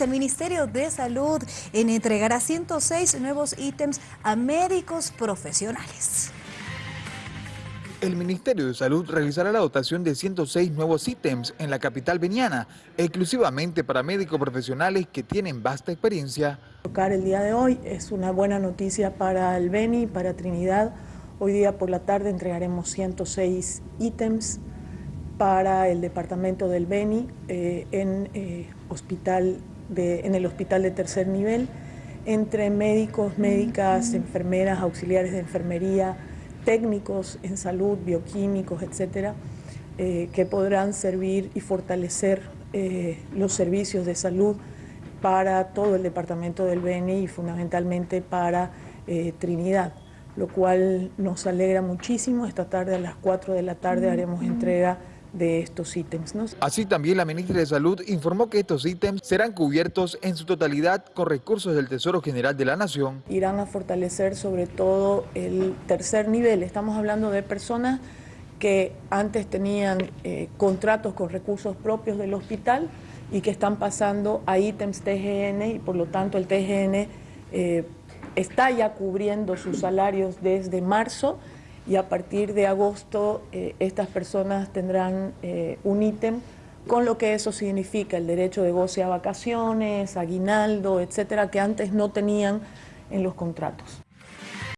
El Ministerio de Salud entregará 106 nuevos ítems a médicos profesionales. El Ministerio de Salud realizará la dotación de 106 nuevos ítems en la capital veniana, exclusivamente para médicos profesionales que tienen vasta experiencia. El día de hoy es una buena noticia para el Beni, para Trinidad. Hoy día por la tarde entregaremos 106 ítems para el departamento del Beni eh, en eh, hospital en el hospital de tercer nivel entre médicos, médicas, enfermeras, auxiliares de enfermería, técnicos en salud, bioquímicos, etcétera, eh, que podrán servir y fortalecer eh, los servicios de salud para todo el departamento del Beni y fundamentalmente para eh, Trinidad, lo cual nos alegra muchísimo. Esta tarde a las 4 de la tarde haremos entrega de estos ítems. Así también la ministra de Salud informó que estos ítems serán cubiertos en su totalidad con recursos del Tesoro General de la Nación. Irán a fortalecer sobre todo el tercer nivel. Estamos hablando de personas que antes tenían eh, contratos con recursos propios del hospital y que están pasando a ítems TGN y por lo tanto el TGN eh, está ya cubriendo sus salarios desde marzo y a partir de agosto eh, estas personas tendrán eh, un ítem con lo que eso significa, el derecho de goce a vacaciones, aguinaldo, etcétera, que antes no tenían en los contratos.